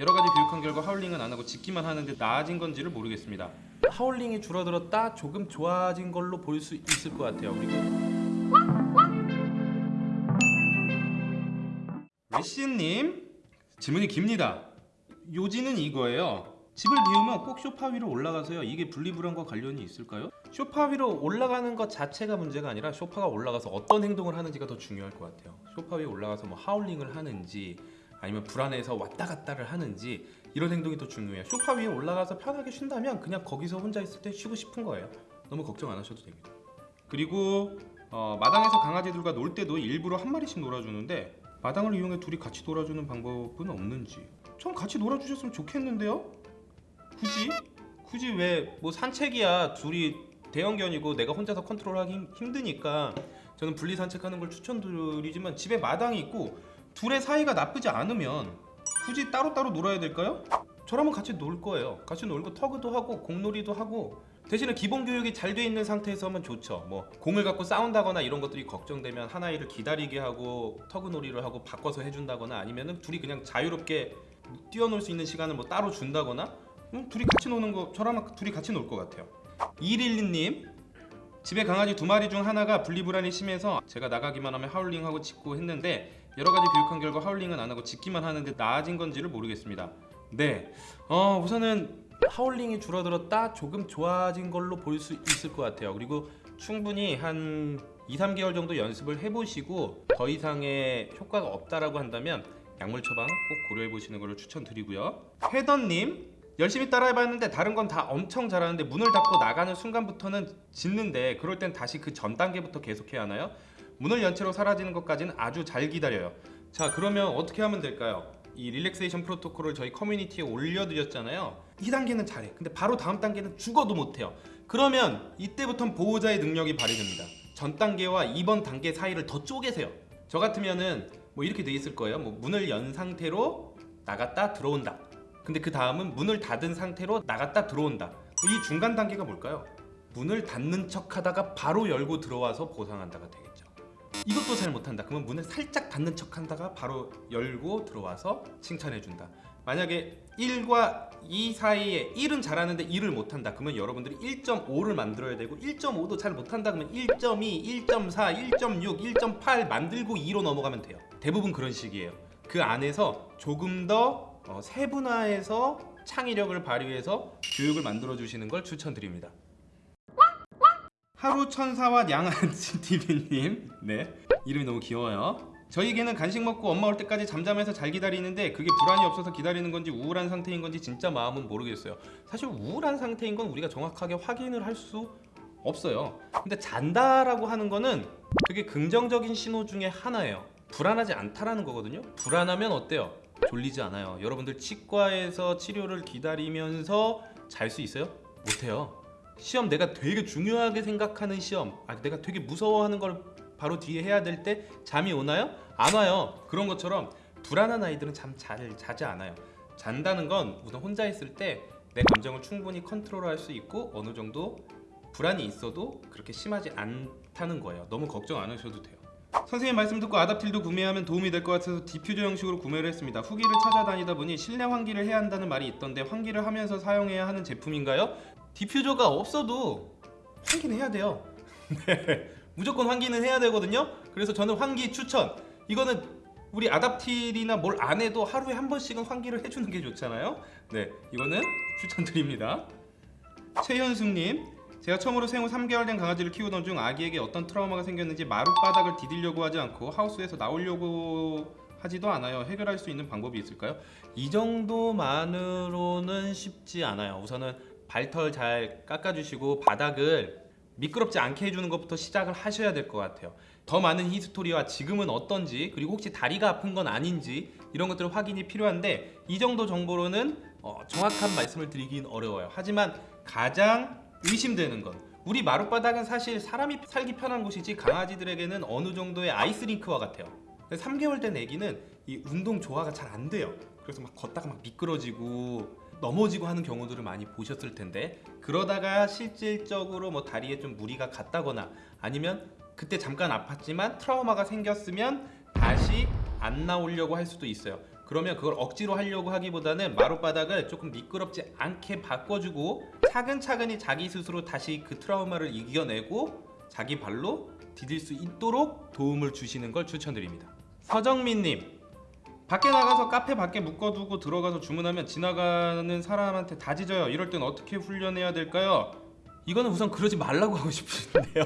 여러 가지 교육한 결과 하울링은 안 하고 짖기만 하는데 나아진 건지를 모르겠습니다. 하울링이 줄어들었다 조금 좋아진 걸로 볼 수 있을 것 같아요. 그리고 레시님 질문이 깁니다. 요지는 이거예요. 집을 비우면 꼭 쇼파 위로 올라가서요. 이게 분리불안과 관련이 있을까요? 쇼파 위로 올라가는 것 자체가 문제가 아니라 쇼파가 올라가서 어떤 행동을 하는지가 더 중요할 것 같아요. 쇼파 위에 올라가서 뭐 하울링을 하는지 아니면 불안해서 왔다 갔다를 하는지 이런 행동이 더 중요해요. 쇼파 위에 올라가서 편하게 쉰다면 그냥 거기서 혼자 있을 때 쉬고 싶은 거예요. 너무 걱정 안 하셔도 됩니다. 그리고 어, 마당에서 강아지들과 놀 때도 일부러 한 마리씩 놀아주는데 마당을 이용해 둘이 같이 놀아주는 방법은 없는지 전 같이 놀아주셨으면 좋겠는데요? 굳이? 굳이 왜 뭐 산책이야 둘이 대형견이고 내가 혼자서 컨트롤하기 힘- 힘드니까 저는 분리 산책하는 걸 추천드리지만 집에 마당이 있고 둘의 사이가 나쁘지 않으면 굳이 따로따로 놀아야 될까요? 저라면 같이 놀 거예요. 같이 놀고 터그도 하고 공놀이도 하고 대신에 기본 교육이 잘 돼 있는 상태에서 하면 좋죠. 뭐 공을 갖고 싸운다거나 이런 것들이 걱정되면 한 아이를 기다리게 하고 터그놀이를 하고 바꿔서 해준다거나 아니면은 둘이 그냥 자유롭게 뛰어놀 수 있는 시간을 뭐 따로 준다거나 음, 둘이 같이 노는 거 저라면 둘이 같이 놀 것 같아요. 112님 집에 강아지 두 마리 중 하나가 분리불안이 심해서 제가 나가기만 하면 하울링하고 짖고 했는데 여러 가지 교육한 결과 하울링은 안 하고 짖기만 하는데 나아진 건지를 모르겠습니다. 네, 어, 우선은 하울링이 줄어들었다 조금 좋아진 걸로 볼 수 있을 것 같아요. 그리고 충분히 한 2, 3개월 정도 연습을 해보시고 더 이상의 효과가 없다라고 한다면 약물 처방 꼭 고려해 보시는 것을 추천드리고요. 회던님 열심히 따라해봤는데 다른 건 다 엄청 잘하는데 문을 닫고 나가는 순간부터는 짖는데 그럴 땐 다시 그 전 단계부터 계속해야 하나요? 문을 연 채로 사라지는 것까지는 아주 잘 기다려요. 자 그러면 어떻게 하면 될까요? 이 릴렉세이션 프로토콜을 저희 커뮤니티에 올려드렸잖아요. 2단계는 잘해. 근데 바로 다음 단계는 죽어도 못해요. 그러면 이때부터는 보호자의 능력이 발휘됩니다. 전 단계와 이번 단계 사이를 더 쪼개세요. 저 같으면은 뭐 이렇게 돼 있을 거예요. 뭐 문을 연 상태로 나갔다 들어온다. 근데 그 다음은 문을 닫은 상태로 나갔다 들어온다. 이 중간 단계가 뭘까요? 문을 닫는 척 하다가 바로 열고 들어와서 보상한다가 되겠죠 이것도 잘 못한다. 그러면 문을 살짝 닫는 척 한다가 바로 열고 들어와서 칭찬해준다. 만약에 1과 2 사이에 1은 잘하는데 2를 못한다. 그러면 여러분들이 1.5를 만들어야 되고 1.5도 잘 못한다 그러면 1.2, 1.4, 1.6, 1.8 만들고 2로 넘어가면 돼요. 대부분 그런 식이에요. 그 안에서 조금 더 어, 세분화해서 창의력을 발휘해서 교육을 만들어 주시는 걸 추천드립니다 하루 천사와 양아치 TV님. 네. 이름이 너무 귀여워요. 저희 개는 간식 먹고 엄마 올 때까지 잠잠해서 잘 기다리는데 그게 불안이 없어서 기다리는 건지 우울한 상태인 건지 진짜 마음은 모르겠어요. 사실 우울한 상태인 건 우리가 정확하게 확인을 할 수 없어요. 근데 잔다라고 하는 거는 되게 긍정적인 신호 중에 하나예요. 불안하지 않다라는 거거든요. 불안하면 어때요? 졸리지 않아요. 여러분들 치과에서 치료를 기다리면서 잘 수 있어요? 못해요 시험 내가 되게 중요하게 생각하는 시험 아 내가 되게 무서워하는 걸 바로 뒤에 해야 될 때 잠이 오나요? 안 와요. 그런 것처럼 불안한 아이들은 잠 잘 자지 않아요. 잔다는 건 우선 혼자 있을 때 내 감정을 충분히 컨트롤할 수 있고 어느 정도 불안이 있어도 그렇게 심하지 않다는 거예요. 너무 걱정 안 하셔도 돼요. 선생님 말씀 듣고 아답틸도 구매하면 도움이 될 것 같아서 디퓨저 형식으로 구매를 했습니다. 후기를 찾아다니다 보니 실내 환기를 해야 한다는 말이 있던데 환기를 하면서 사용해야 하는 제품인가요? 디퓨저가 없어도 환기는 해야 돼요. 네, 무조건 환기는 해야 되거든요. 그래서 저는 환기 추천. 이거는 우리 아답틸이나 뭘 안 해도 하루에 한 번씩은 환기를 해주는 게 좋잖아요. 네 이거는 추천드립니다. 최현숙님 제가 처음으로 생후 3개월 된 강아지를 키우던 중 아기에게 어떤 트라우마가 생겼는지 마룻바닥을 디디려고 하지 않고 하우스에서 나오려고 하지도 않아요. 해결할 수 있는 방법이 있을까요? 이 정도만으로는 쉽지 않아요. 우선은 발털 잘 깎아주시고 바닥을 미끄럽지 않게 해주는 것부터 시작을 하셔야 될 것 같아요. 더 많은 history와 지금은 어떤지 그리고 혹시 다리가 아픈 건 아닌지 이런 것들 확인이 필요한데 이 정도 정보로는 어, 정확한 말씀을 드리긴 어려워요. 하지만 가장 의심되는 건 우리 마룻바닥은 사실 사람이 살기 편한 곳이지 강아지들에게는 어느 정도의 아이스링크와 같아요. 3개월 된 애기는 이 운동 조화가 잘 안 돼요. 그래서 막 걷다가 막 미끄러지고 넘어지고 하는 경우들을 많이 보셨을 텐데 그러다가 실질적으로 뭐 다리에 좀 무리가 갔다거나 아니면 그때 잠깐 아팠지만 트라우마가 생겼으면 다시 안 나오려고 할 수도 있어요 그러면 그걸 억지로 하려고 하기보다는 마룻바닥을 조금 미끄럽지 않게 바꿔주고 차근차근히 자기 스스로 다시 그 트라우마를 이겨내고 자기 발로 디딜 수 있도록 도움을 주시는 걸 추천드립니다. 서정민님 밖에 나가서 카페 밖에 묶어두고 들어가서 주문하면 지나가는 사람한테 다 짖어요. 이럴 땐 어떻게 훈련해야 될까요? 이거는 우선 그러지 말라고 하고 싶은데요.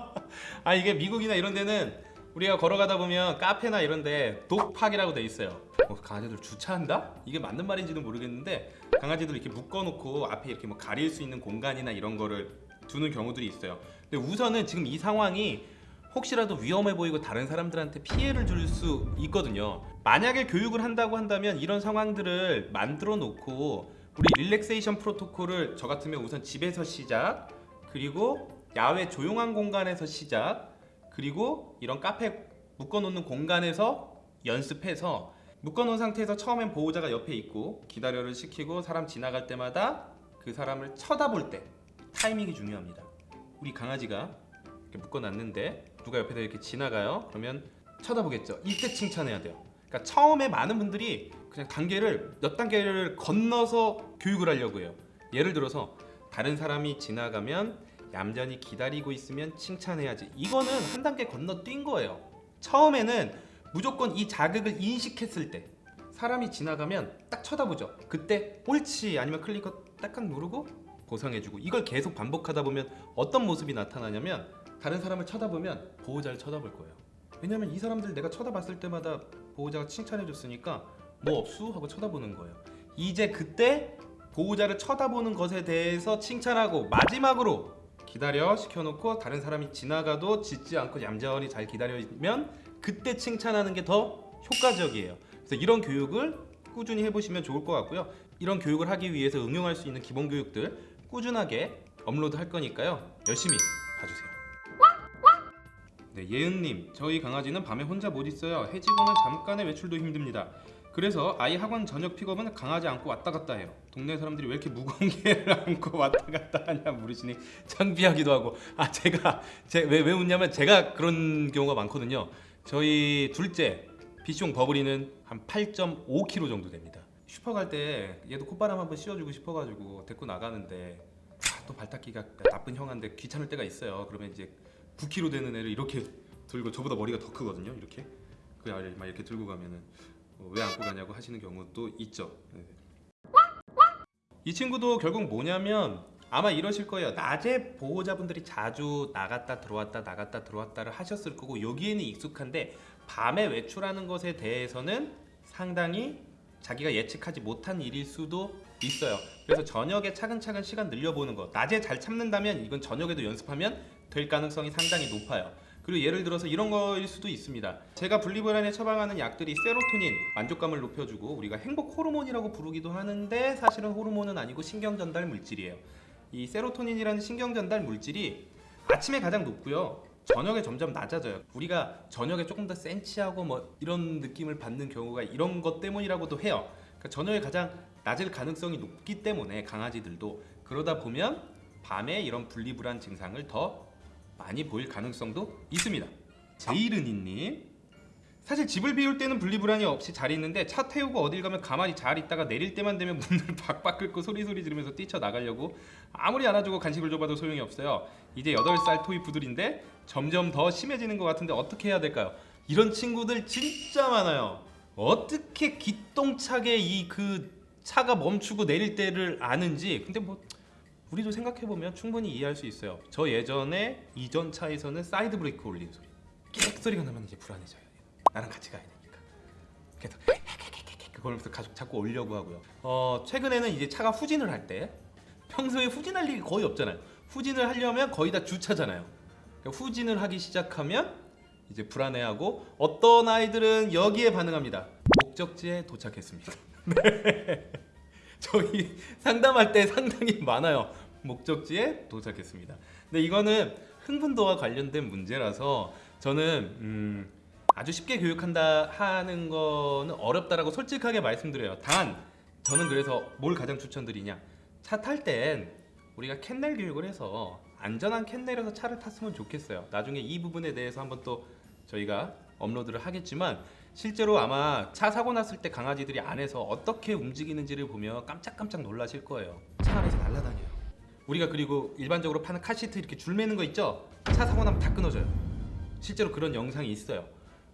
아 이게 미국이나 이런 데는 우리가 걸어가다 보면 카페나 이런 데 독팍이라고 돼 있어요. 어, 강아지들 주차한다? 이게 맞는 말인지는 모르겠는데 강아지들 이렇게 묶어놓고 앞에 이렇게 뭐 가릴 수 있는 공간이나 이런 거를 두는 경우들이 있어요. 근데 우선은 지금 이 상황이 혹시라도 위험해 보이고 다른 사람들한테 피해를 줄 수 있거든요. 만약에 교육을 한다고 한다면 이런 상황들을 만들어 놓고 우리 릴렉세이션 프로토콜을 저 같으면 우선 집에서 시작 그리고 야외 조용한 공간에서 시작 그리고 이런 카페 묶어놓는 공간에서 연습해서 묶어놓은 상태에서 처음엔 보호자가 옆에 있고 기다려를 시키고 사람 지나갈 때마다 그 사람을 쳐다볼 때 타이밍이 중요합니다. 우리 강아지가 이렇게 묶어놨는데 누가 옆에서 이렇게 지나가요? 그러면 쳐다보겠죠. 이때 칭찬해야 돼요. 그러니까 처음에 많은 분들이 그냥 단계를 몇 단계를 건너서 교육을 하려고 해요. 예를 들어서 다른 사람이 지나가면 얌전히 기다리고 있으면 칭찬해야지. 이거는 한 단계 건너뛴 거예요. 처음에는 무조건 이 자극을 인식했을 때 사람이 지나가면 딱 쳐다보죠. 그때 옳지 아니면 클리커 딱딱 누르고 보상해주고 이걸 계속 반복하다 보면 어떤 모습이 나타나냐면 다른 사람을 쳐다보면 보호자를 쳐다볼 거예요. 왜냐면 이 사람들 내가 쳐다봤을 때마다 보호자가 칭찬해줬으니까 뭐 없수 하고 쳐다보는 거예요. 이제 그때 보호자를 쳐다보는 것에 대해서 칭찬하고 마지막으로 기다려 시켜놓고 다른 사람이 지나가도 짖지 않고 얌전히 잘 기다리면 그때 칭찬하는 게 더 효과적이에요. 그래서 이런 교육을 꾸준히 해보시면 좋을 것 같고요. 이런 교육을 하기 위해서 응용할 수 있는 기본 교육들 꾸준하게 업로드 할 거니까요. 열심히 봐주세요. 네, 예은님, 저희 강아지는 밤에 혼자 못 있어요. 해지고는 잠깐의 외출도 힘듭니다. 그래서 아이 학원 저녁 픽업은 강아지 안고 왔다 갔다 해요. 동네 사람들이 왜 이렇게 무거운 개를 안고 왔다 갔다 하냐 물으시니 창피하기도 하고 아 제가 제 왜왜 왜 웃냐면 제가 그런 경우가 많거든요. 저희 둘째 비숑 버블이는 한 8.5kg 정도 됩니다. 슈퍼 갈 때 얘도 콧바람 한번 씌워주고 싶어가지고 데리고 나가는데 아, 또 발닦기가 나쁜 형한테 귀찮을 때가 있어요. 그러면 이제 9kg 되는 애를 이렇게 들고 저보다 머리가 더 크거든요. 이렇게 그 아이를 막 이렇게 들고 가면은 어, 왜 안고 가냐고 하시는 경우도 있죠. 네. 이 친구도 결국 뭐냐면 아마 이러실 거예요. 낮에 보호자분들이 자주 나갔다 들어왔다 나갔다 들어왔다를 하셨을 거고 여기에는 익숙한데 밤에 외출하는 것에 대해서는 상당히 자기가 예측하지 못한 일일 수도 있어요. 그래서 저녁에 차근차근 시간 늘려보는 거. 낮에 잘 참는다면 이건 저녁에도 연습하면 될 가능성이 상당히 높아요. 그리고 예를 들어서 이런 거일 수도 있습니다. 제가 분리불안에 처방하는 약들이 세로토닌 만족감을 높여주고 우리가 행복 호르몬이라고 부르기도 하는데 사실은 호르몬은 아니고 신경 전달 물질이에요. 이 세로토닌이라는 신경 전달 물질이 아침에 가장 높고요. 저녁에 점점 낮아져요. 우리가 저녁에 조금 더 센치하고 뭐 이런 느낌을 받는 경우가 이런 것 때문이라고도 해요. 그러니까 저녁에 가장 낮을 가능성이 높기 때문에 강아지들도 그러다 보면 밤에 이런 분리불안 증상을 더 많이 보일 가능성도 있습니다. 제이르니님 사실 집을 비울 때는 분리불안이 없이 잘 있는데 차 태우고 어딜 가면 가만히 잘 있다가 내릴 때만 되면 문을 박박 긁고 소리소리 지르면서 뛰쳐나가려고 아무리 안아주고 간식을 줘봐도 소용이 없어요. 이제 8살 토이푸들인데 점점 더 심해지는 것 같은데 어떻게 해야 될까요? 이런 친구들 진짜 많아요. 어떻게 기똥차게 이 그 차가 멈추고 내릴 때를 아는지 근데 뭐 우리도 생각해보면 충분히 이해할 수 있어요. 저 예전에 이전 차에서는 사이드 브레이크 올리는 소리 끼긱 소리가 나면 이제 불안해져요. 나랑 같이 가야 되니까. 그래서 그걸면서 가족 자꾸 오려고 하고요. 어 최근에는 이제 차가 후진을 할 때 평소에 후진할 일이 거의 없잖아요. 후진을 하려면 거의 다 주차잖아요. 그러니까 후진을 하기 시작하면 이제 불안해하고 어떤 아이들은 여기에 반응합니다. 목적지에 도착했습니다. 네. 저희 상담할 때 상당히 많아요. 목적지에 도착했습니다. 근데 이거는 흥분도와 관련된 문제라서 저는 음, 아주 쉽게 교육한다 하는 거는 어렵다라고 솔직하게 말씀드려요. 단 저는 그래서 뭘 가장 추천드리냐? 차 탈 땐 우리가 캔넬 교육을 해서 안전한 캔넬에서 차를 탔으면 좋겠어요. 나중에 이 부분에 대해서 한번 또 저희가 업로드를 하겠지만 실제로 아마 차 사고 났을 때 강아지들이 안에서 어떻게 움직이는지를 보면 깜짝깜짝 놀라실 거예요. 차 안에서 날아다녀요. 우리가 그리고 일반적으로 파는 카시트 이렇게 줄 매는 거 있죠? 차 사고 나면 다 끊어져요. 실제로 그런 영상이 있어요.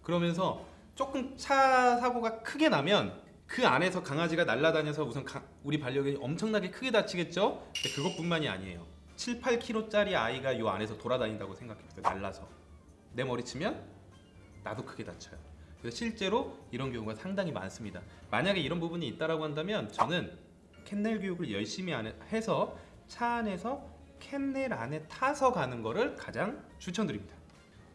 그러면서 조금 차 사고가 크게 나면 그 안에서 강아지가 날아다녀서 우선 가- 우리 반려견이 엄청나게 크게 다치겠죠? 근데 그것뿐만이 아니에요. 7, 8kg짜리 아이가 이 안에서 돌아다닌다고 생각해보세요. 날라서 내 머리 치면 나도 크게 다쳐요. 실제로 이런 경우가 상당히 많습니다. 만약에 이런 부분이 있다라고 한다면 저는 캔넬 교육을 열심히 해서 차 안에서 캔넬 안에 타서 가는 거를 가장 추천드립니다.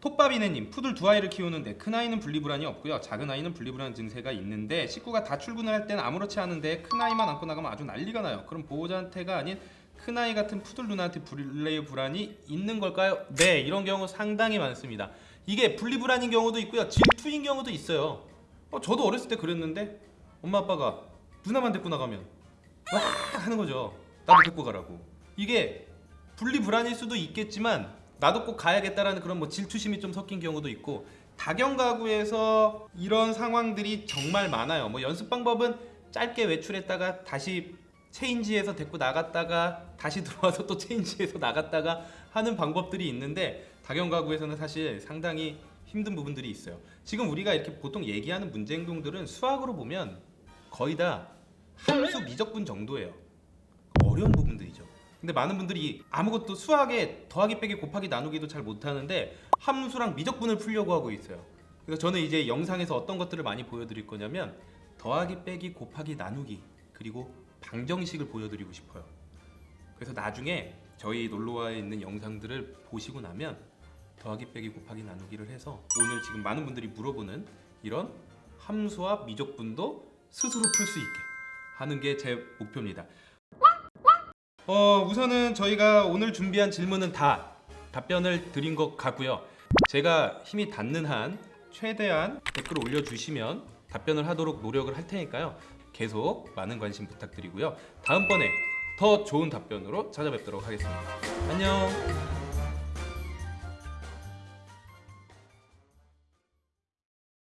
톱밥이네님 푸들 두 아이를 키우는데 큰 아이는 분리불안이 없고요 작은 아이는 분리불안 증세가 있는데 식구가 다 출근을 할 때는 아무렇지 않은데 큰 아이만 안고 나가면 아주 난리가 나요 그럼 보호자한테가 아닌 큰 아이 같은 푸들 누나한테 분리불안이 있는 걸까요? 네 이런 경우 상당히 많습니다. 이게 분리불안인 경우도 있고요. 질투인 경우도 있어요. 어, 저도 어렸을 때 그랬는데 엄마 아빠가 누나만 데리고 나가면 와 하는 거죠. 나도 데리고 가라고. 이게 분리불안일 수도 있겠지만 나도 꼭 가야겠다라는 그런 뭐 질투심이 좀 섞인 경우도 있고 다경 가구에서 이런 상황들이 정말 많아요. 뭐 연습 방법은 짧게 외출했다가 다시 체인지에서 데리고 나갔다가 다시 들어와서 또 체인지에서 나갔다가 하는 방법들이 있는데 다경 가구에서는 사실 상당히 힘든 부분들이 있어요. 지금 우리가 이렇게 보통 얘기하는 문제 행동들은 수학으로 보면 거의 다 함수 미적분 정도예요. 어려운 부분들이죠. 근데 많은 분들이 아무것도 수학에 더하기 빼기 곱하기 나누기도 잘 못하는데 함수랑 미적분을 풀려고 하고 있어요. 그래서 저는 이제 영상에서 어떤 것들을 많이 보여드릴 거냐면 더하기 빼기 곱하기 나누기 그리고 방정식을 보여드리고 싶어요. 그래서 나중에 저희 놀러와에 있는 영상들을 보시고 나면 더하기 빼기 곱하기 나누기를 해서 오늘 지금 많은 분들이 물어보는 이런 함수와 미적분도 스스로 풀 수 있게 하는 게 제 목표입니다. 어 우선은 저희가 오늘 준비한 질문은 다 답변을 드린 것 같고요. 제가 힘이 닿는 한 최대한 댓글 올려주시면 답변을 하도록 노력을 할 테니까요. 계속 많은 관심 부탁드리고요. 다음번에 더 좋은 답변으로 찾아뵙도록 하겠습니다. 안녕.